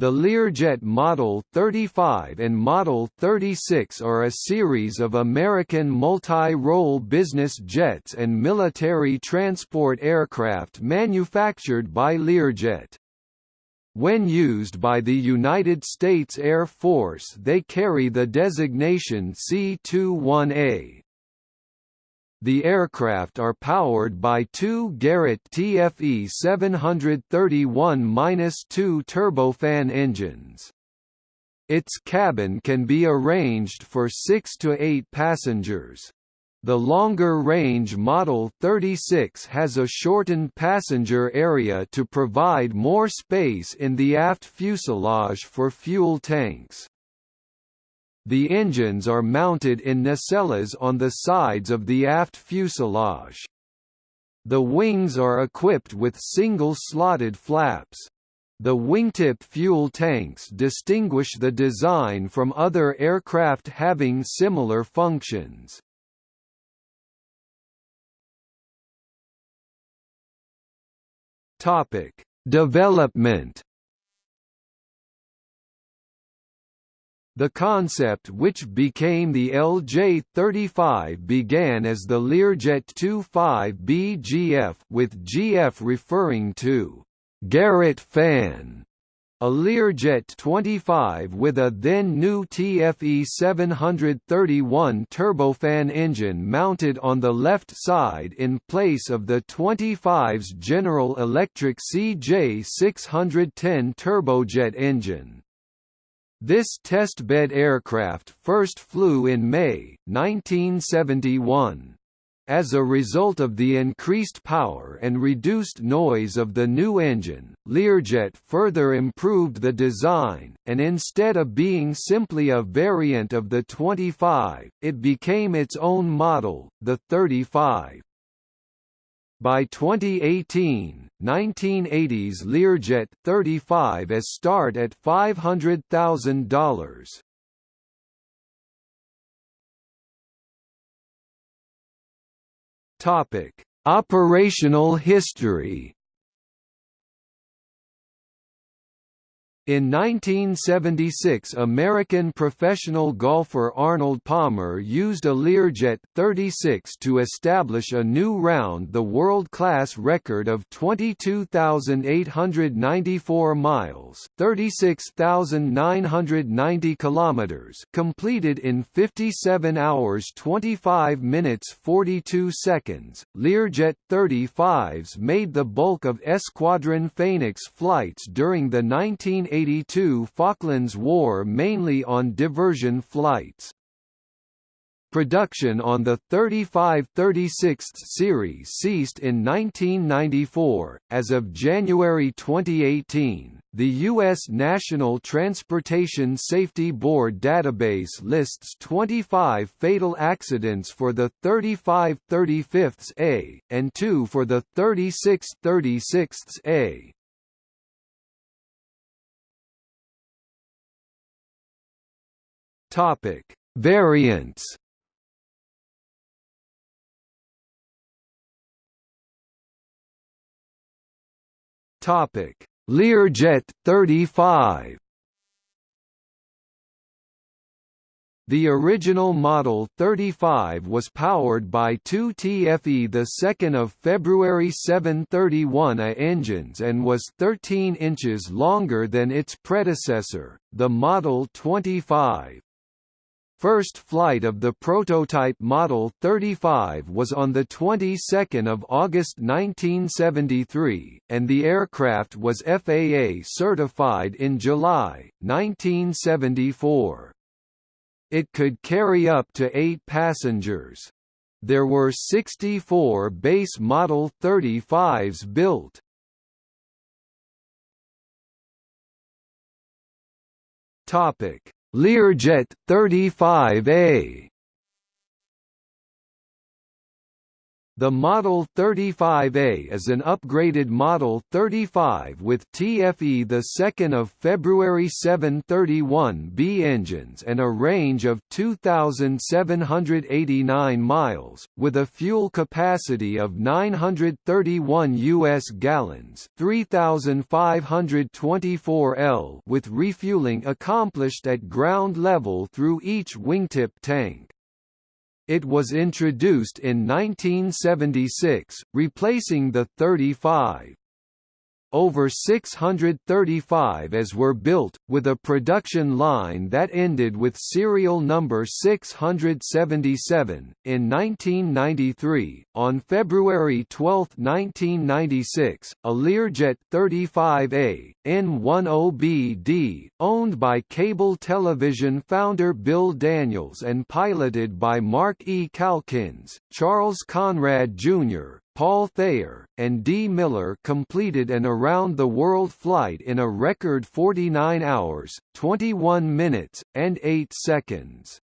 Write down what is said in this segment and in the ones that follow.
The Learjet Model 35 and Model 36 are a series of American multi-role business jets and military transport aircraft manufactured by Learjet. When used by the United States Air Force they carry the designation C-21A. The aircraft are powered by two Garrett TFE 731-2 turbofan engines. Its cabin can be arranged for 6 to 8 passengers. The longer-range Model 36 has a shortened passenger area to provide more space in the aft fuselage for fuel tanks. The engines are mounted in nacelles on the sides of the aft fuselage. The wings are equipped with single slotted flaps. The wingtip fuel tanks distinguish the design from other aircraft having similar functions. Topic: Development The concept which became the LJ-35 began as the Learjet 25BGF with GF referring to Garrett fan, a Learjet 25 with a then new TFE 731 turbofan engine mounted on the left side in place of the 25's General Electric CJ 610 turbojet engine. This testbed aircraft first flew in May, 1971. As a result of the increased power and reduced noise of the new engine, Learjet further improved the design, and instead of being simply a variant of the 25, it became its own model, the 35. By 2018, 1980s Learjet 35 as start at $500,000. Topic: Operational history. In 1976 American professional golfer Arnold Palmer used a Learjet 36 to establish a new round the world-class record of 22,894 miles 36,990 kilometers completed in 57 hours 25 minutes 42 seconds. Learjet 35s made the bulk of Escuadron Phoenix flights during the 1980 1982 Falklands War mainly on diversion flights. Production on the 35-36 series ceased in 1994. As of January 2018, the U.S. National Transportation Safety Board database lists 25 fatal accidents for the 35-35A, and 2 for the 36-36A. Topic: Variants. Topic: Learjet 35. The original Model 35 was powered by two TFE 2 February 731 A engines and was 13 inches longer than its predecessor, the Model 25. First flight of the prototype Model 35 was on the 22nd of August 1973, and the aircraft was FAA certified in July 1974. It could carry up to 8 passengers. There were 64 base Model 35s built. Topic Learjet 35A The Model 35A is an upgraded Model 35 with TFE 2 of February 731B engines and a range of 2,789 miles, with a fuel capacity of 931 U.S. gallons 3,524 L with refueling accomplished at ground level through each wingtip tank. It was introduced in 1976, replacing the 35 over 635 as were built, with a production line that ended with serial number 677. In 1993, on February 12, 1996, a Learjet 35A, N10BD, owned by cable television founder Bill Daniels and piloted by Mark E. Calkins, Charles Conrad Jr., Paul Thayer, and D. Miller completed an around-the-world flight in a record 49 hours, 21 minutes, and 8 seconds.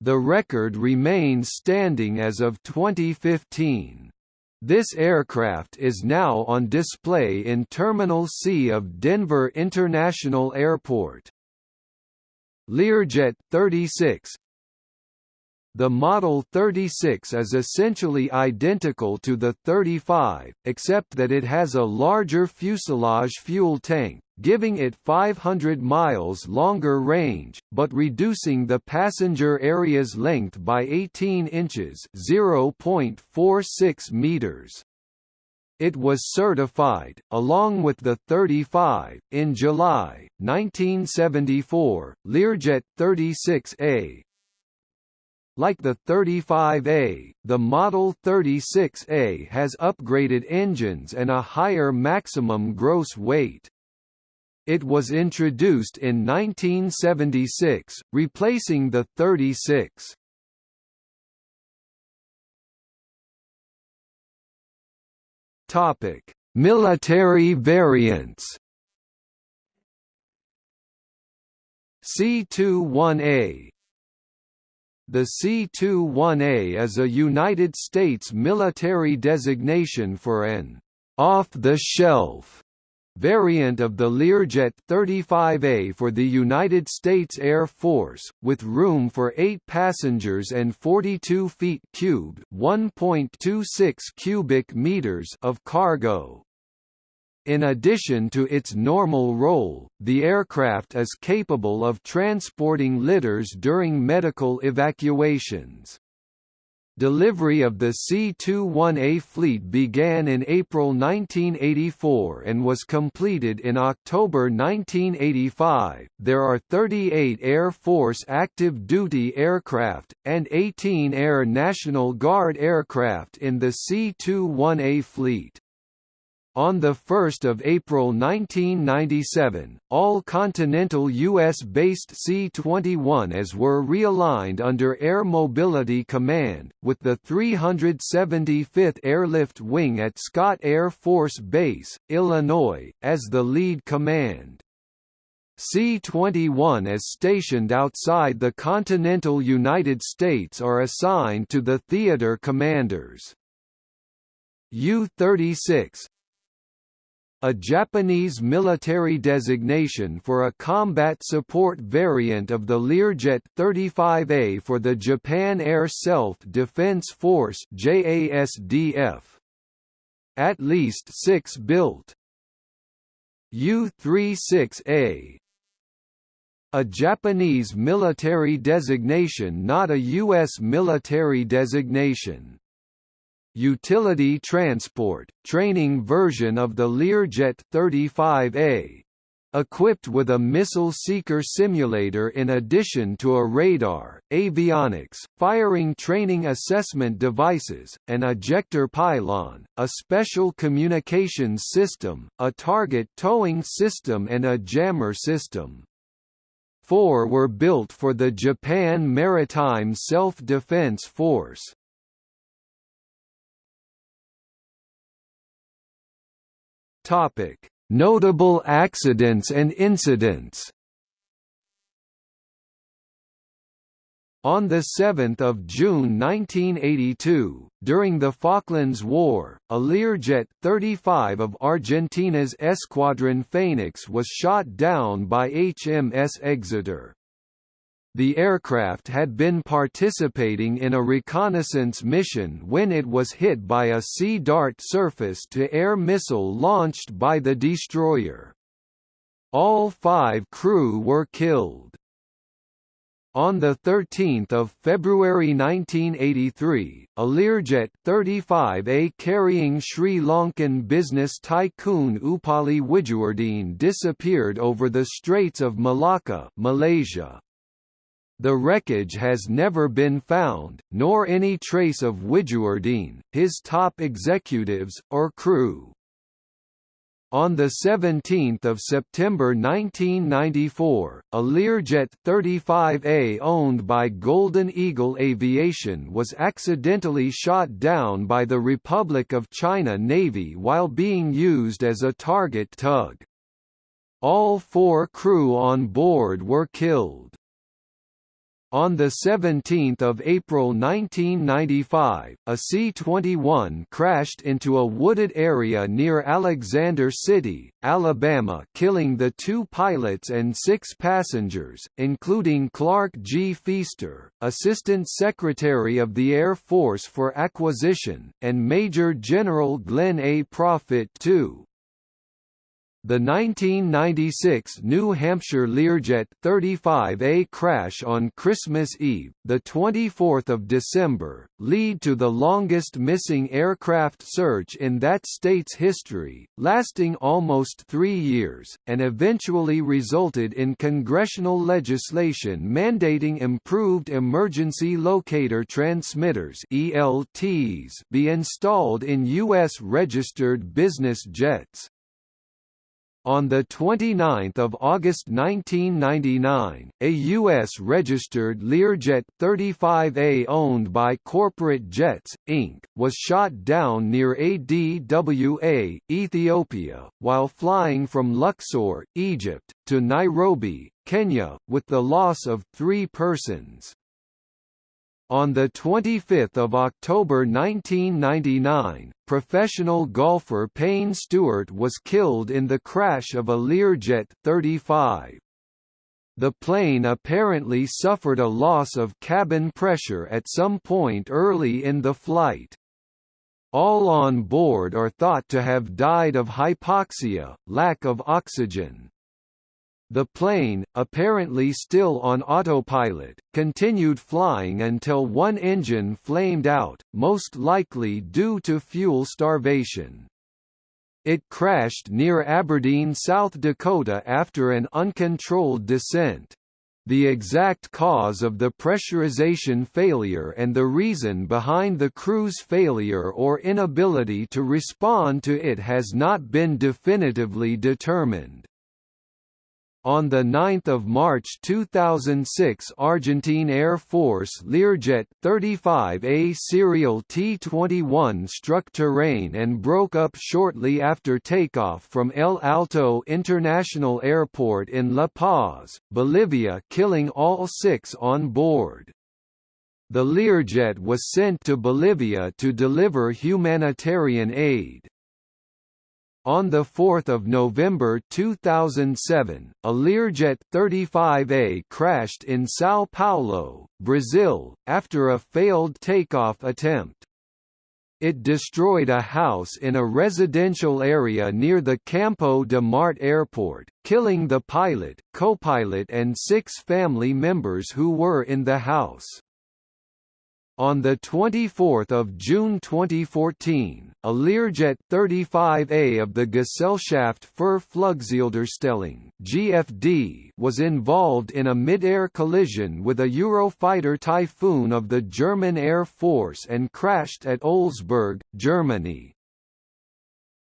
The record remains standing as of 2015. This aircraft is now on display in Terminal C of Denver International Airport. Learjet 36 the Model 36 is essentially identical to the 35, except that it has a larger fuselage fuel tank, giving it 500 miles longer range, but reducing the passenger area's length by 18 inches (0.46 meters). It was certified, along with the 35, in July 1974. Learjet 36A, like the 35A, the Model 36A has upgraded engines and a higher maximum gross weight. It was introduced in 1976, replacing the 36. Topic: Military variants. C21A the C-21A is a United States military designation for an off-the-shelf variant of the Learjet 35A for the United States Air Force, with room for 8 passengers and 42 feet cubed (1.26 cubic meters) of cargo. In addition to its normal role, the aircraft is capable of transporting litters during medical evacuations. Delivery of the C-21A fleet began in April 1984 and was completed in October 1985. There are 38 Air Force active duty aircraft, and 18 Air National Guard aircraft in the C-21A fleet. On 1 April 1997, all Continental U.S.-based C-21As were realigned under Air Mobility Command, with the 375th Airlift Wing at Scott Air Force Base, Illinois, as the lead command. C-21As stationed outside the continental United States are assigned to the theater commanders. U-36, a Japanese military designation for a combat support variant of the Learjet 35A for the Japan Air Self-Defense Force JASDF. At least six built. U-36A a Japanese military designation not a U.S. military designation utility transport, training version of the Learjet 35A. Equipped with a missile seeker simulator in addition to a radar, avionics, firing training assessment devices, an ejector pylon, a special communications system, a target towing system and a jammer system. Four were built for the Japan Maritime Self-Defense Force. Topic: Notable accidents and incidents. On 7 June 1982, during the Falklands War, a Learjet 35 of Argentina's Escuadron Phoenix was shot down by HMS Exeter. The aircraft had been participating in a reconnaissance mission when it was hit by a Sea Dart surface-to-air missile launched by the destroyer. All five crew were killed. On 13 February 1983, a Learjet 35A carrying Sri Lankan business tycoon Upali Wijewardene disappeared over the Straits of Malacca Malaysia. The wreckage has never been found, nor any trace of Wijewardene, his top executives, or crew. On 17 September 1994, a Learjet 35A owned by Golden Eagle Aviation was accidentally shot down by the Republic of China Navy while being used as a target tug. All four crew on board were killed. On 17 April 1995, a C-21 crashed into a wooded area near Alexander City, Alabama killing the two pilots and six passengers, including Clark G. Fiester, Assistant Secretary of the Air Force for Acquisition, and Major General Glenn A. Profit II. The 1996 New Hampshire Learjet 35A crash on Christmas Eve, the 24th of December, lead to the longest missing aircraft search in that state's history, lasting almost 3 years, and eventually resulted in congressional legislation mandating improved emergency locator transmitters (ELTs) be installed in US registered business jets. On 29 August 1999, a U.S.-registered Learjet 35A owned by Corporate Jets, Inc., was shot down near ADWA, Ethiopia, while flying from Luxor, Egypt, to Nairobi, Kenya, with the loss of three persons. On 25 October 1999, professional golfer Payne Stewart was killed in the crash of a Learjet 35. The plane apparently suffered a loss of cabin pressure at some point early in the flight. All on board are thought to have died of hypoxia, lack of oxygen. The plane, apparently still on autopilot, continued flying until one engine flamed out, most likely due to fuel starvation. It crashed near Aberdeen, South Dakota after an uncontrolled descent. The exact cause of the pressurization failure and the reason behind the crew's failure or inability to respond to it has not been definitively determined. On 9 March 2006 Argentine Air Force Learjet 35A serial T-21 struck terrain and broke up shortly after takeoff from El Alto International Airport in La Paz, Bolivia killing all six on board. The Learjet was sent to Bolivia to deliver humanitarian aid. On 4 November 2007, a Learjet 35A crashed in São Paulo, Brazil, after a failed takeoff attempt. It destroyed a house in a residential area near the Campo de Marte airport, killing the pilot, co-pilot and six family members who were in the house. On 24 June 2014, a Learjet 35A of the Gesellschaft für Flugzieldarstellung (GFD) was involved in a mid-air collision with a Eurofighter Typhoon of the German Air Force and crashed at Olsberg, Germany.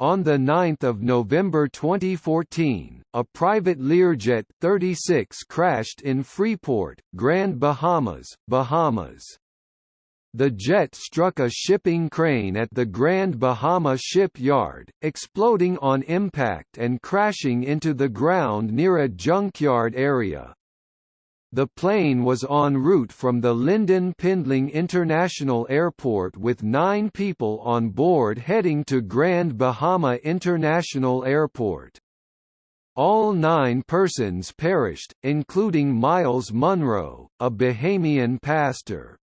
On 9 November 2014, a private Learjet 36 crashed in Freeport, Grand Bahamas, Bahamas. The jet struck a shipping crane at the Grand Bahama shipyard, exploding on impact and crashing into the ground near a junkyard area. The plane was en route from the Lynden Pindling International Airport with nine people on board heading to Grand Bahama International Airport. All nine persons perished, including Myles Munroe, a Bahamian pastor.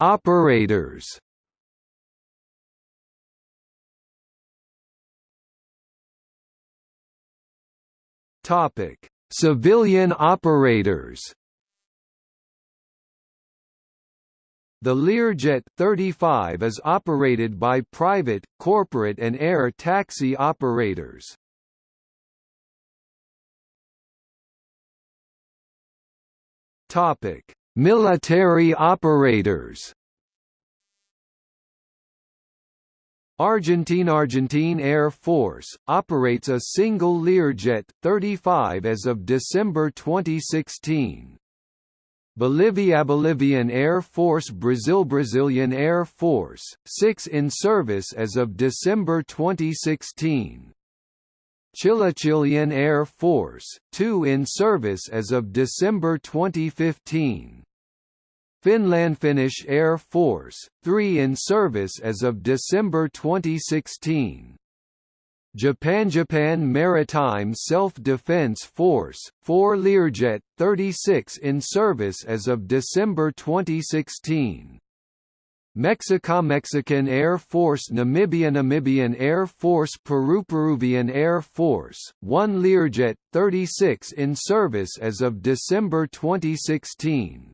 Operators Topic: Civilian operators. The Learjet 35 is operated by private, corporate and air taxi operators. Topic: Military operators. Argentine Argentine Air Force, operates a single Learjet 35 as of December 2016. Bolivia Bolivian Air Force Brazil Brazilian Air Force, 6 in service as of December 2016. Chile Chilean Air Force, 2 in service as of December 2015. Finland Finnish Air Force, 3 in service as of December 2016. Japan Japan Maritime Self-Defense Force, 4 Learjet, 36 in service as of December 2016. Mexico Mexican Air Force Namibia Namibian Air Force Peru Peruvian Air Force, 1 Learjet, 36 in service as of December 2016.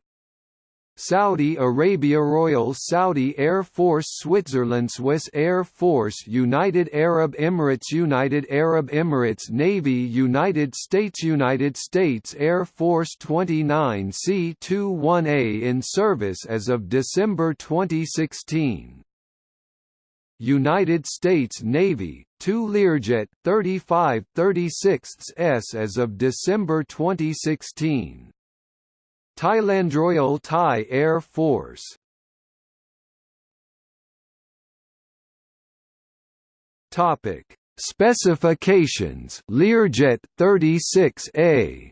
Saudi Arabia Royal Saudi Air Force Switzerland Swiss Air Force United Arab Emirates United Arab Emirates Navy United States United States Air Force 29 C-21A in service as of December 2016 United States Navy, 2 Learjet 35 36s as of December 2016 Thailand Royal Thai Air Force. Topic. Specifications. Learjet 36A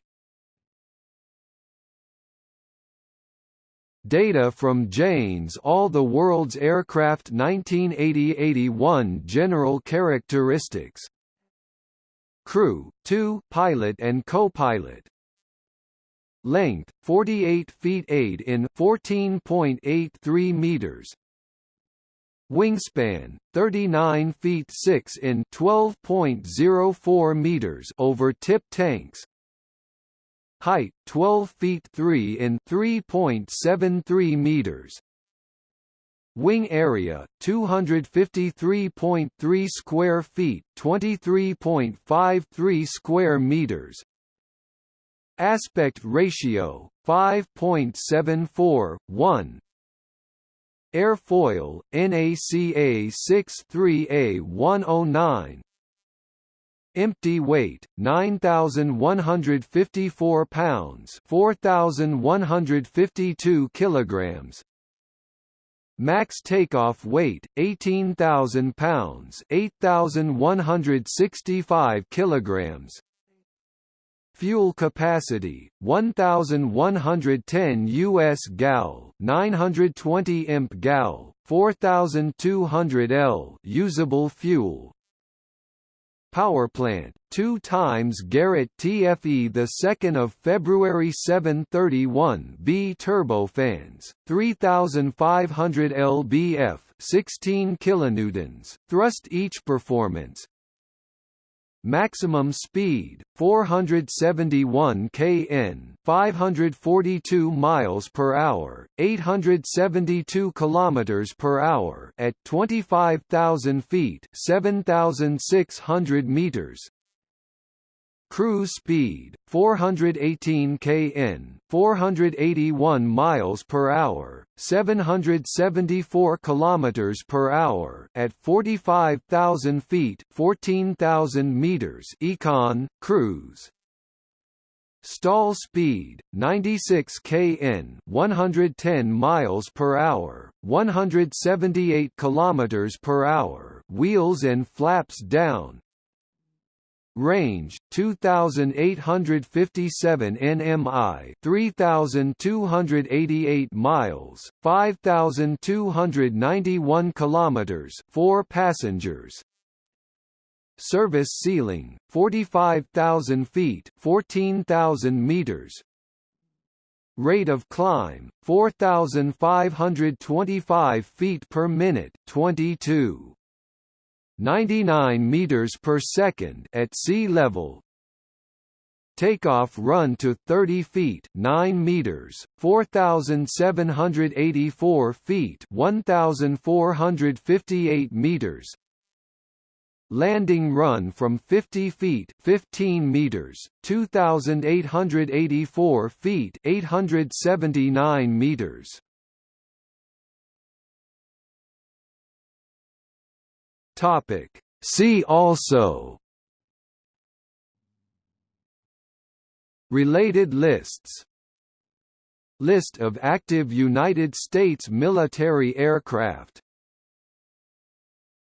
Data from Jane's All the World's Aircraft 1980-81 General characteristics. Crew, 2 pilot and co-pilot Length 48 feet 8 in 14.83 meters. Wingspan 39 feet 6 in 12.04 meters over tip tanks. Height 12 feet 3 in 3.73 meters. Wing area 253.3 square feet, 23.53 square meters. Aspect ratio 5.74 1 Airfoil NACA 63A109 Empty weight 9154 pounds 4152 kilograms. Max takeoff weight 18000 pounds 8165 kilograms Fuel capacity 1110 US gal, 920 imp gal, 4200 L usable fuel. Power plant 2 times Garrett TFE the 2nd of February 731 B turbofans 3500 lbf 16 kilonewtons thrust each performance Maximum speed 471 kn, 542 miles per hour, 872 kilometers per hour at 25,000 feet, 7,600 meters. Cruise speed 418 kn, 481 miles per hour, 774 kilometers per hour at 45,000 feet, 14,000 meters. Econ cruise Stall speed 96 kn, 110 miles per hour, 178 kilometers per hour. Wheels and flaps down, Range 2857 nmi, 3288 miles, 5291 kilometers, 4 passengers. Service ceiling 45,000 feet, 14,000 meters. Rate of climb 4525 feet per minute, 22 99 meters per second at sea level. Takeoff run to 30 feet 9 meters, 4,784 feet 1,458 meters. Landing run from 50 feet 15 meters, 2,884 feet 879 meters. Topic. See also. Related lists. List of active United States military aircraft